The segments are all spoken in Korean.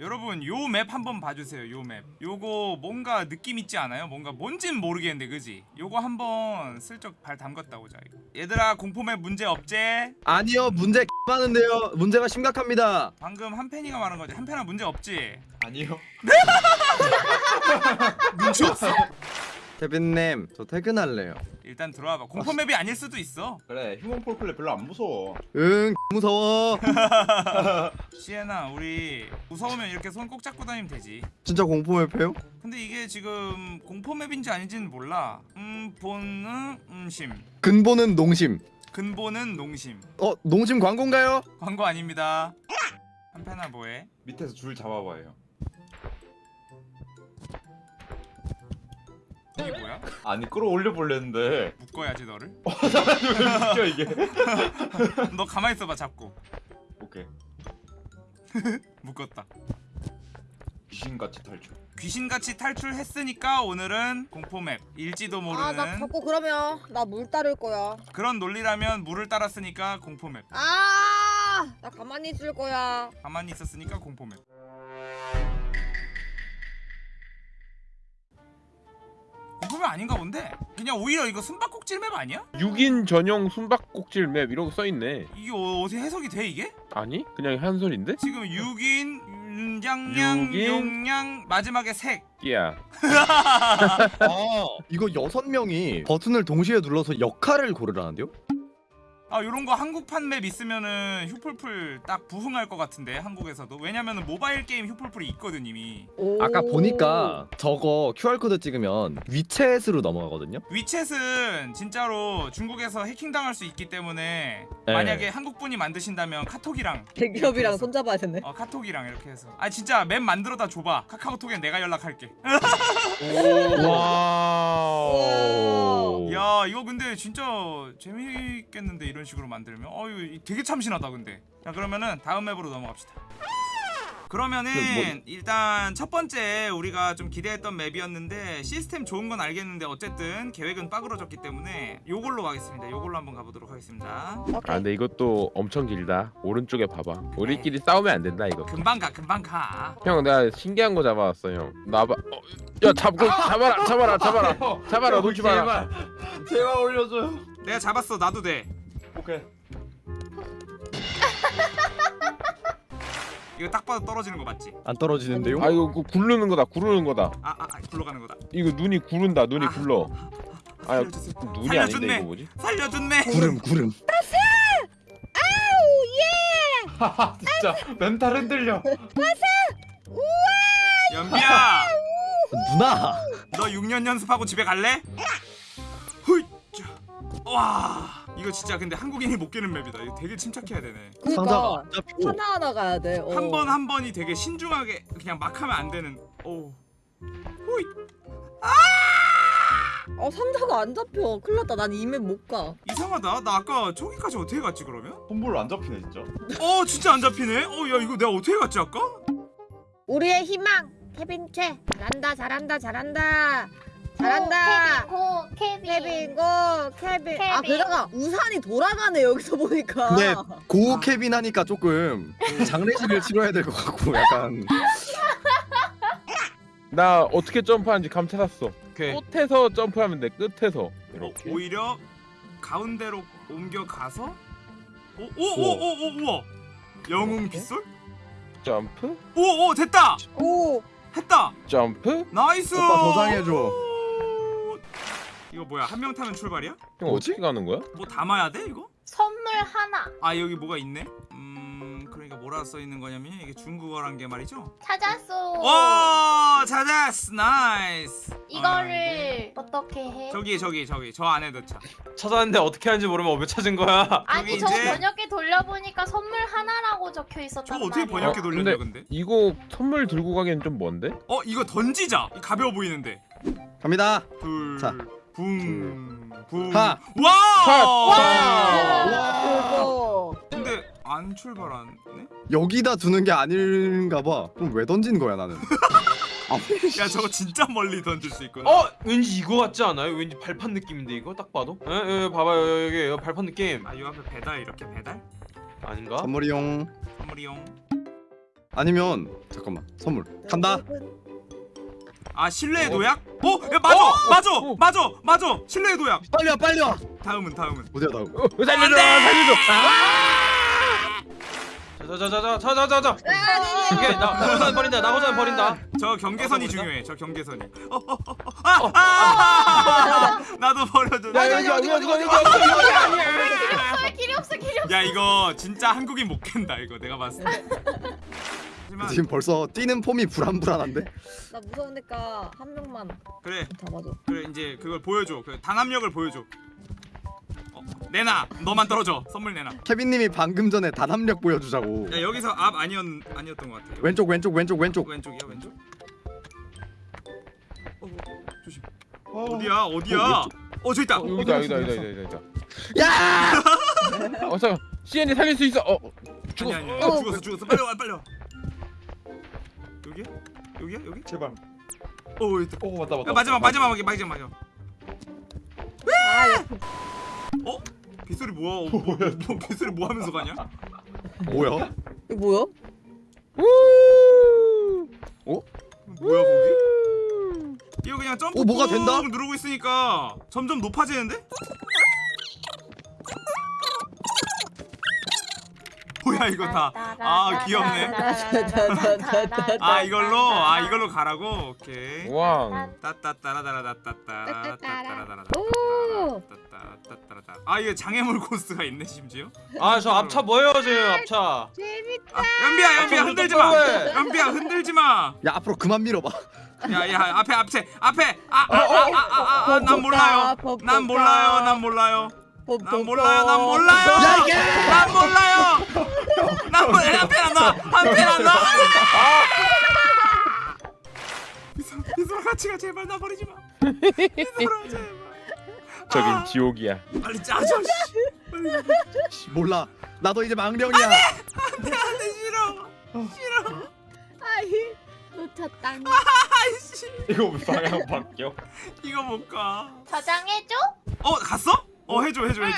여러분 요 map 한번 봐주세요 요 map 요거 뭔가 느낌 있지 않아요? 뭔가 뭔진 모르겠는데 그지? 요거 한번 슬쩍 발 담갔다 오자 이거 얘들아 공포map 문제 없제? 아니요 문제 많은데요 문제가 심각합니다 방금 한팬이가 말한 거지 한팬아 문제 없지? 아니요. 눈치 없어? 케빈님 저 퇴근할래요 일단 들어와봐 공포map이 아닐 수도 있어 그래 Human Fall Flat 별로 안 무서워. 응 무서워 시에나 우리 무서우면 이렇게 손 꼭 잡고 다니면 되지 진짜 공포map 해요? 근데 이게 지금 공포맵인지 아닌지는 몰라 음 본은 음심 근본은 농심 근본은 농심 어 농심 광고인가요? 광고 아닙니다 한편아 뭐해? 밑에서 줄 잡아봐요. 이게 뭐야? 아니 끌어올려 보려는데 묶어야지 너를 왜 웃겨 이게? 너 가만히 있어봐 잡고 오케이. 묶었다 귀신같이 탈출. 귀신같이 탈출했으니까 오늘은 공포맵 일지도 모르는 아 나 자꾸 그러면 나 물 따를 거야 그런 논리라면 물을 따랐으니까 공포맵 아 나 가만히 있을 거야 가만히 있었으니까 공포맵 아닌가 본데? 그냥 오히려 이거 숨바꼭질 맵 아니야? 6인 전용 숨바꼭질 맵 이런 거 써있네 이게 어- 어떻게 해석이 돼 이게? 아니? 그냥 한 소리인데? 지금 6인 윤장량 육인? 용량 마지막에 색 끼야 아 이거 여섯 명이 버튼을 동시에 눌러서 역할을 고르라는데요? 아 요런 거 한국판 map 있으면은 휴폴플 딱 부흥할 것 같은데 한국에서도 왜냐면은 모바일 게임 휴폴플이 있거든 이미 오. 아까 보니까 저거 QR코드 찍으면 위챗으로 넘어가거든요? 위챗은 진짜로 중국에서 해킹당할 수 있기 때문에 네. 만약에 한국분이 만드신다면 카톡이랑 대기업이랑. 손잡아야 되네 어 카톡이랑 이렇게 해서 아 진짜 map 만들어다 줘봐 카카오톡에 내가 연락할게 와우 야 이거 근데 진짜 재밌겠는데 이런 식으로 만들면 어유 되게 참신하다 근데. 자 그러면은 다음 map으로 넘어갑시다. 그러면은 그 뭐- 일단 첫 번째 우리가 좀 기대했던 map이었는데 시스템 좋은 건 알겠는데 어쨌든 계획은 빠그러졌기 때문에 요걸로 가겠습니다. 요걸로 한번 가보도록 하겠습니다. 아 오케이. 근데 이것도 엄청 길다. 오른쪽에 봐봐. 우리끼리 싸우면 안 된다 이거. 금방 가 금방 가. 형 내가 신기한 거 잡아왔어 형. 나봐 어, 야 잡고 잡아라 잡아라 잡아라. 잡아라 놓지 마라. 제발. 제발 올려줘요. 내가 잡았어 놔도 돼 오케이. 이거 딱 봐도 떨어지는 거 맞지? 안 떨어지는데요? 아 이거 그 구르는 거다. 구르는 거다. 아, 아, 아 굴러가는 거다. 이거 눈이 구른다. 눈이 아. 굴러. 아 살려주세요 눈이. 아닌데 이거 뭐지? 살려준네. 구름 구름. 하하 진짜. 멘탈 흔들려. 연비야! 누나! 너 6년 연습하고 집에 갈래? 훌 와, 이거 진짜 근데 한국인이 못 깨는 맵이다. 이거 되게 침착해야 되네. 상자가 그니까 안 잡히고 하나 하나 가야 돼 어. 한 번 한 번이 되게 신중하게 그냥 막 하면 안 되는. 오. 호이. 어 상자가 안 잡혀 큰일 났다 난 이맵 못가 이상하다. 나 아까 저기까지 어떻게 갔지 그러면? 손불 안 잡히네 진짜. 어, 진짜 안 잡히네. 어, 야 이거 내가 어떻게 갔지 아까? 우리의 희망 케빈 최 잘한다 잘한다 잘한다 잘한다 go 케빈 케빈 go 케빈 아 케빈. 게다가 우산이 돌아가네 여기서 보니까 네. go 케빈 하니까 조금 장례식을 치러야 될 것 같고 약간 나 어떻게 점프하는지 감 찾았어 오케이. 끝에서 점프하면 돼 끝에서 어, 이렇게 오히려 가운데로 옮겨 가서 오 오 오 오 오 우와. 영웅 빗솔? 점프 오 오 됐다. 오 했다. 점프 nice. 오빠 도장해줘. 이거 뭐야? 한 명 타면 출발이야? 형 뭐지? 어떻게 가는 거야? 뭐 담아야 돼 이거? 선물 하나 아 여기 뭐가 있네? 음 그러니까 뭐라 써 있는 거냐면 이게 중국어란 게 말이죠? 찾았어 와 찾았어 nice 아, 이거를 어떻게 해? 저기 저기 저기 저 안에 넣자 찾았는데 어떻게 하는지 모르면 왜 찾은 거야? 아니 저기 저 이제- 번역기 돌려보니까 선물 하나라고 적혀 있었단 어떻게 말이야 번역해 어, 돌렸냐 근데? 이거 선물 들고 가기엔 좀 먼데? 어 이거 던지자 이 가벼워 보이는데 갑니다 자. 둘붕붕 하. 와! 와! 그거 근데 안 출발하네? 여기다 두는 게 아닌가 봐 그럼 왜 던진 거야 나는 야 저거 진짜 멀리 던질 수 있구나 어? 왠지 이거 같지 않아요? 왠지 발판 느낌인데 이거 딱 봐도? 에, 에, 봐봐요 여기, 여기 발판 느낌 아요 앞에 배달 이렇게 배달? 아닌가? 선물이용 선물이용 아니면 잠깐만 선물 간다 아 실내의 도약? 어? 야 맞아 맞아 맞아 맞아 실내의 도약 빨리 와 빨리 와 다음은 다음은 어디야 다음 어, 살려줘 살려줘 자자자자자자자자 오케이 나 나고자 버린다 나고자 버린다 저 경계선이 중요해 저 경계선이 어, 어, 어, 어. 아, 아, 나도 버려줘 야 여기 여기 여기 여기 여기 아, 길이 없어 길이 없어 야 이거 진짜 한국인 못 깬다 이거 내가 봤을 때하 지만 지금 벌써 뛰는 폼이 불안불안한데? 나 무서우니까 한 명만 그래. 잡아줘 그래 이제 그걸 보여줘. 그 단합력을 보여줘. 어, 내놔. 너만 떨어져. 선물 내놔. 케빈님이 방금 전에 단합력 보여주자고. 야 여기서 앞 아니었 아니었던 것 같아 왼쪽 왼쪽 왼쪽 왼쪽. 왼쪽이야 왼쪽? 어, 어, 조심. 어, 어디야? 어디야? 어, 어 저기 있다. 어, 여기다 여기다 여기다 여기다 여기다. 야어 잠깐. CN이 살릴 수 있어. 어 어, 아니 죽어 아니 아니. 어. 죽었어 죽었어. 빨리 와 빨리 와 여기야 여기야? 여기? 제발. 어 있다. 오 맞다 맞다. 야, 마지막 마지막 마지막 마지막 마지막. 아 야, 어? 빗소리 뭐야? 어, 뭐, 뭐 빗소리 뭐 하면서 가냐? 뭐야? 이거 뭐야? 뭐야 거기? 이거 그냥 점프 어, 뭐가 된다? 꾹 누르고 있으니까 점점 높아지는데 뭐야 이거 다. 아 귀엽네. 아 이걸로 아 이걸로 가라고. 오케이. 왕. 따따따라따라따따따라따라따라따라. 아 이게 장애물 코스가 있네 심지어. 아 저 앞차 뭐예요 지금 앞차. 재밌다. 연비야 연비야 흔들지 마. 연비야 흔들지 마. 야 앞으로 그만 밀어봐. 야야 앞에 앞에 앞에 아아아아아난 몰라요. 난 몰라요. 난 몰라요. 난 몰라요 난 몰라요. 야 이게! 난 몰라요. 난 몰라요. 한편 안 나와 한편 안 나와 비서 비서 같이 가 제발 나 버리지 마. 비서라 제발. 저긴 아, 지옥이야. 빨리 짜줘 씨. 빨리 씨, 몰라. 나도 이제 망령이야. 안돼 싫어. 싫어. 아이 놓쳤다 아이씨. 이거 왜 방향 바뀌어? 이거 못가 저장해줘? 어 갔어? 어 해줘 해줘 해줘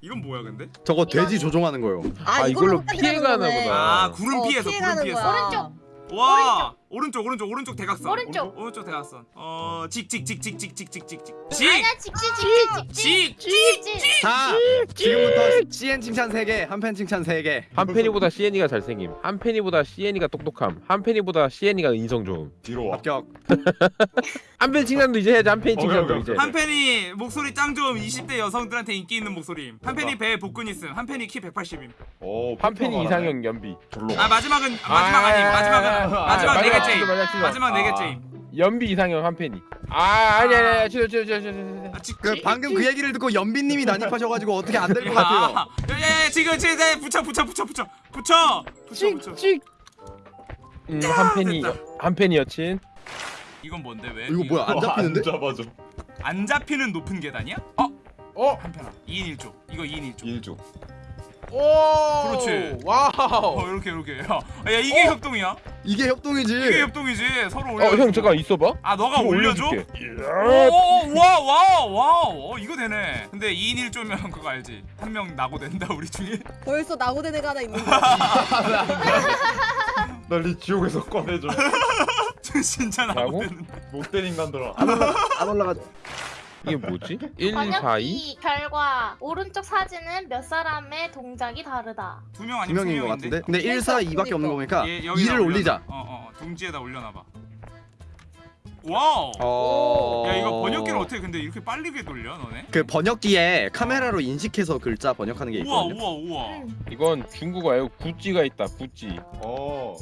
이건 뭐야 근데? 저거 돼지 조종하는 거요 아, 이걸로 피해가나 보다. 아 어. 구름 피해서 구름 피해가는 피해서. 오른쪽. 와 오른쪽 오른쪽 오른쪽 대각선 오른쪽. 오른쪽 대각선 어 직직직직직직직직직 아니야 직직직직직 직직직직 자 지금부터 CN 칭찬 3개 한팬 칭찬 3개 한 팬이보다 CN이가 잘생김 한 팬이보다 CN이가 똑똑함 한 팬이보다 CN이가 인성 좋음 뒤로 와. 합격 한팬 칭찬도 이제 해야지 한팬 오케이, 칭찬도 오케이, 이제 한 팬이 목소리 짱 좋음 20대 여성들한테 인기 있는 목소리임 한 팬이 배에 복근 있음 한 팬이 키 180임 오. 한 팬이 평평하네. 이상형 연비 절로. 아 마지막은 마지막 아니 마지막은 아, 마지막 아, 네 마지막 치지 마. 마지막 네 아. 개째임 연비 이상형 한 팬이 아 아니 아니 아니 치료 치료 치료 치료 아, 직- 그 방금 그 얘기를 듣고 연빈님이 난입하셔가지고 어떻게 안 될 것 같아요 야야야 지금 지금 네, 붙여 붙여 붙여 붙여 붙여 붙여 붙여 찍찍 음한 팬이. 한 팬이 여친 이건 뭔데 왜? 이거 뭐야 안 잡히는데? 안 잡아줘. 안 잡히는 높은 계단이야? 어? 어 한편아 2인 1조 이거 2인 1조 일조. 오 그렇지. 와우 어 이렇게 이렇게 야, 야 이게 협동이야? 이게 협동이지. 이게 협동이지. 서로 올려 어형 잠깐 있어봐. 아 너가 좀 올려줘? 오와와와와 이거 되네. 근데 2인 1조면 그거 알지? 한 명 낙오 된다 우리 중에? 벌써 낙오 된 애가 하나 있는 거야 날이 지옥에서 꺼내줘. 저 진짜 낙오 낙오? 되는데. 못된 인간들아. 안 올라가 이게 뭐지? 1 4 2 번역기 결과 오른쪽 사진은 몇 사람의 동작이 다르다. 두명두 아니면 명인 것세 같은데? 근데 1, 4, 2밖에 없는 거니까 얘, 여기다 2를 올리자. 어 어 동지에다 올려놔봐. 와우! 어... 야 이거 번역기를 어떻게 근데 이렇게 빠르게 돌려 너네? 그 번역기에 카메라로 인식해서 글자 번역하는 게 우와 있거든요. 우와 우와. 이건 중국어예요. 구찌가 있다 구찌. 어.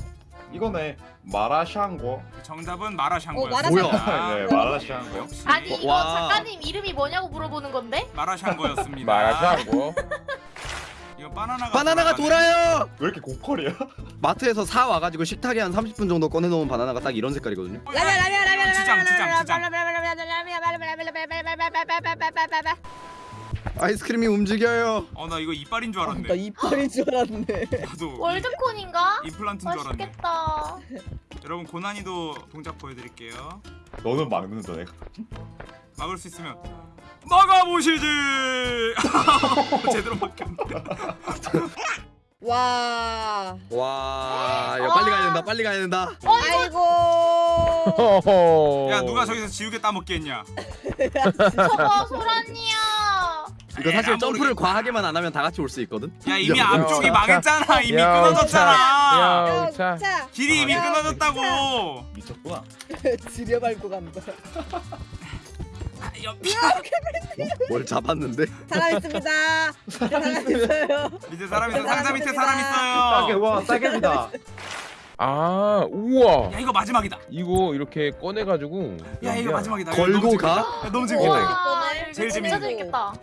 이거네. 마라샹궈. 정답은 마라샹궈였어 어, 마라샹궈. 네, 마라샹궈. 역시 아니 이거 와. 작가님 이름이 뭐냐고 물어보는 건데? 마라샹궈였습니다 말하자고 이거 바나나가 바나나가. 돌아요 왜 이렇게 고퀄이야? 마트에서 사 와가지고 식탁에 한 30분 정도 꺼내놓은 바나나가 딱 이런 색깔이거든요 어, 야, 지장 지장 지장 아이스크림이 움직여요 어 나 이거 이빨인 줄나 알았네 이빨인 줄 알았네 나도 월드콘인가? 임플란트인 줄 알았네 맛있겠다 여러분 고난이도 동작 보여드릴게요 너는 막는다 내가. 막을 수 있으면 막아보시지 제대로 막혔네 와. 와, 야 빨리 가야 된다. 빨리 가야 된다. 아이고. 허허. 야 누가 저기서 지우개 따먹게 했냐 저거 소란이야. 이거 에라, 사실 점프를. 과하게만 안 하면 다 같이 올 수 있거든. 야 이미 야, 앞쪽이 야, 망했잖아 이미 야, 끊어졌잖아 야. 길이 이미 야, 끊어졌다고 미쳤구나. 지려 밟고 간다. 아, 야, 뭘 잡았는데? 사람 있습니다. 사람 있어요. 밑에 사람 있어 상자 밑에 사람 있어요 와 싸게입니다. 아, 우와. 야 이거 마지막이다. 이거 이렇게 꺼내가지고. 야 이거 마지막이다. 이거 걸고 너무 가? 재밌겠다. 야, 너무 재밌겠다 어. 이거. 와, 이거 제일 재밌겠다.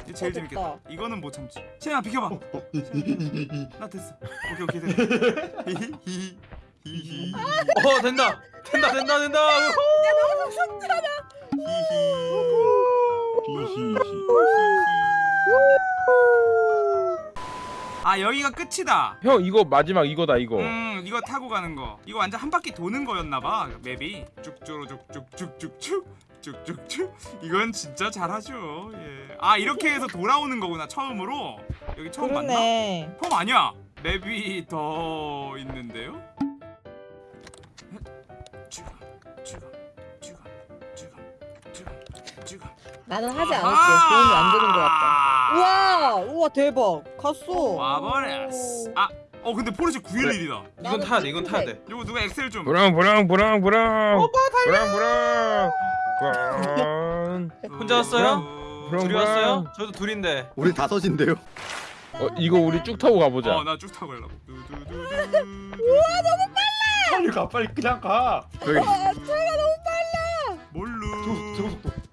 이거 제일. 재밌겠다. 이거는 못 참지. 시현아 비켜봐. 나 됐어. 오케이 오케이 됐어. 히히 히히 히히 어 된다. 된다. 된다 된다 아 여기가 끝이다 형 이거 마지막 이거다 이거. 음 이거 타고 가는 거 이거 완전 한 바퀴 도는 거였나봐 맵이 쭉쭉쭉쭉쭉쭉쭉 쭉쭉쭉 이건 진짜 잘하죠 예. 아 이렇게 해서 돌아오는 거구나 처음으로 여기 처음 맞나? 그러네. 처음 아니야 맵이 더 있는데요? 지금 지금 지금 지금 지금 지금 나는 하지 않을게. 도움이 안 되는 것 같다. 아. 우와, 우와 대박. 갔어. 와버렸어 아어 근데 포르쉐 911이다 이건 타야 돼 이건 타야 돼 이거 누가 엑셀 좀 브랑 브랑 브랑 브랑. 오빠 달려. 브랑 브랑. 브랑. 혼자 왔어요? 그럼 둘이? 왔어요? 저도 둘인데 우리 다섯인데요. 어 이거 우리 쭉 타고 가보자. 어 나 쭉 타고 가려고 두두두두 빨리 가 빨리 그냥 가. 뭘로 저거 저거 저거 또? 저거 또? 저거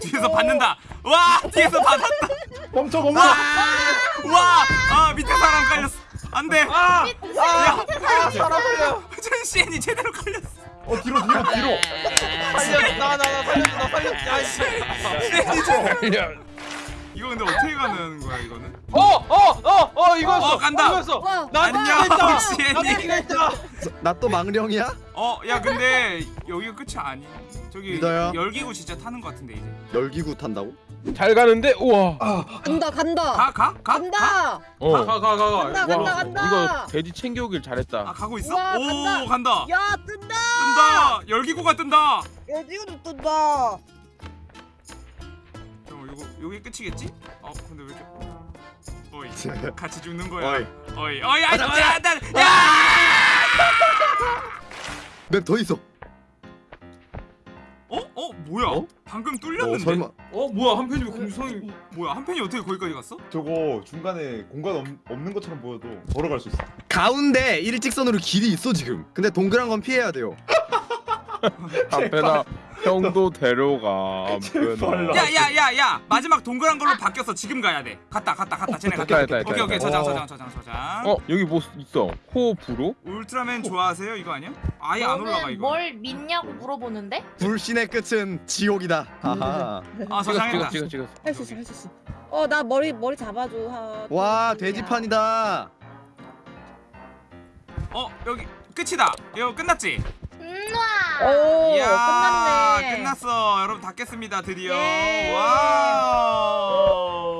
뒤에서 또? 받는다 와 뒤에서 받았다 멈춰 멈춰. 와아 밑에 사람 깔렸어 안돼 아! 야아 사람 살려 전시엔이 제대로 걸렸어 어 뒤로 뒤로 뒤로. 살려 나나나 살려줘 나 살려 야이씨 시엔이 제대로 근데 어떻게 가는 거야 이거는 어어어어 이거였어 어, 간다. 이거였어 와, 나 안녕, 기가 있다 시엔이. 나 기가 있다 나 또 망령이야? 어 야 근데 여기가 끝이 아니 저기 믿어요? 열기구 진짜 타는 거 같은데 이제 열기구 탄다고? 잘 가는데 우와. 간다 간다. 가 가? 가? 가? 간다. 어. 가가 가 가 간다 간다 간다. 이거 돼지 챙겨오길 잘했다. 아 가고 있어? 우와, 오 간다. 간다 야 뜬다. 뜬다 열기구가 뜬다 야 지금도 뜬다. 어 이거 여기 끝이겠지? 어 근데 왜 이렇게 어이 같이 죽는 거야 어이. 어이 어이 아 가자, 진짜 나 야! 맵더 있어. 어? 어 뭐야? 어? 방금 어, 뚫렸는데? 설마. 어 뭐야 한 편이 공성이 뭐야 한 팬이 어떻게 거기까지 갔어? 저거 중간에 공간 없, 없는 것처럼 보여도 걸어갈 수 있어. 가운데 일직선으로 길이 있어 지금. 근데 동그란 건 피해야 돼요. 한편아 형도 데려가. 제발. 한편아. 야야야야 마지막 동그란 걸로 바뀌었어 지금 가야 돼 갔다 갔다 갔다 쟤네 갔다 오케이 오케이. 저장 어. 저장 저장 저장 어 여기 뭐 있어? 호불호? 울트라맨 좋아하세요 이거 아니야? 아예 안 올라가 너는 이거 뭘 믿냐고 물어보는데? 불신의 끝은 지옥이다. 하하. 아 찍었어 저장했다 찍었어 찍었어. 할 수 있어 할 수 있어. 어 나 머리 머리 잡아줘. 하, 와또 돼지판이다. 어 여기 끝이다 이거 끝났지? 음와 오 이야 끝났네. 끝났어 여러분 다 깼습니다 드디어 예. 와우